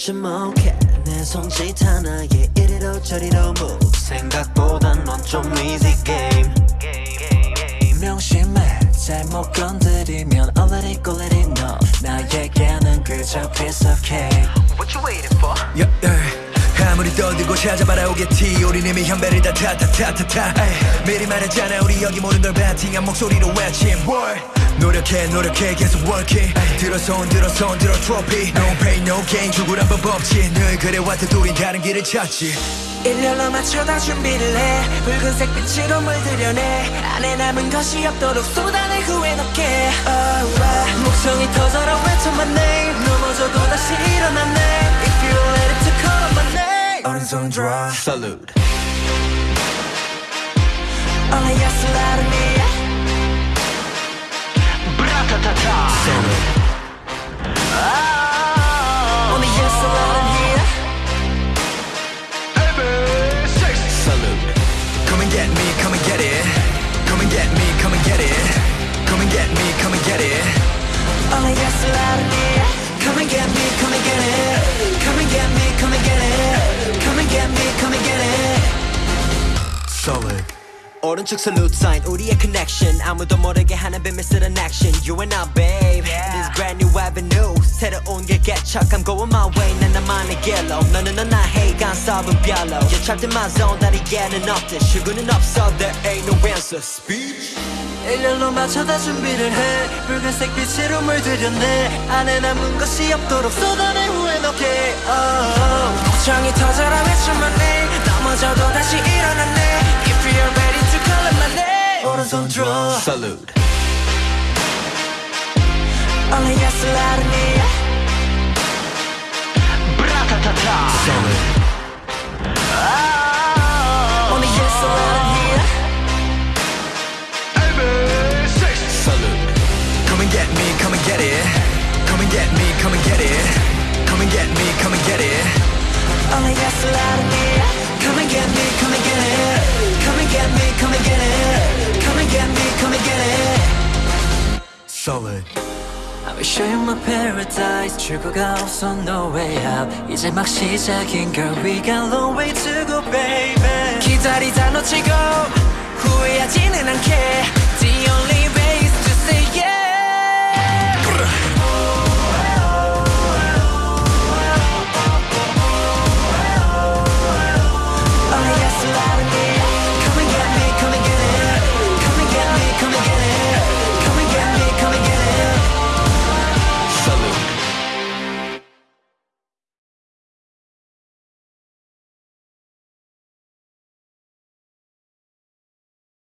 주목해 내 손짓 하나에 이리로 저리로 move 생각보단 넌좀 easy game 명심해 잘못 건드리면 let it know 나에게는 그저 piece of cake What you waiting for? yeah, yeah. 아무리 떠들고 찾아봐라 오겠지. 우린 이미 현배를 다 타타타타타 미리 말했잖아 우리 여기 모든 걸 배팅한 목소리로 외침. 노력해 노력해 계속 working. 들어서 온 들어서 온 들어 트로피 No pain no gain. 죽으란 법 없지. 늘 그래왔듯 우린 다른 길을 찾지. 일렬로 맞춰다 준비를 해. 붉은색 빛으로 물들여내. 안에 남은 것이 없도록 쏟아내 후회 넣게. Oh, oh. 목성이 타 Only oh, yes allowed me oh, oh, Salute. Come and get me come and get it. Come and get me come and get it. Come and get me come and get it. Only yes allowed me Come and get me, come and get it 오른쪽 salute sign 우리의 connection 아무도 모르게 하는 비밀스런 action You and I babe This brand new avenue 새로운 길 개척 I'm going my way 난 나만의 길로 너는 넌 나의 간섭은 별로 You're trapped in my zone 다리에는 없듯 출구는 없어 There ain't no answer Speech 일렬로 맞춰다 준비를 해 붉은색 빛으로 물들여내 안에 남은 것이 없도록 쏟아내 후회 넣게 oh. 복장이 터져라 외쳐 my name 넘어져도 다시 일어나네 If you're ready name 오른손 들어 Salute Only yes allowed me 브라 Solid. I will show you my paradise 출구가 없어 no way out 이제 막 시작인 girl We got long way to go baby 기다리다 놓치고 후회하지는 않게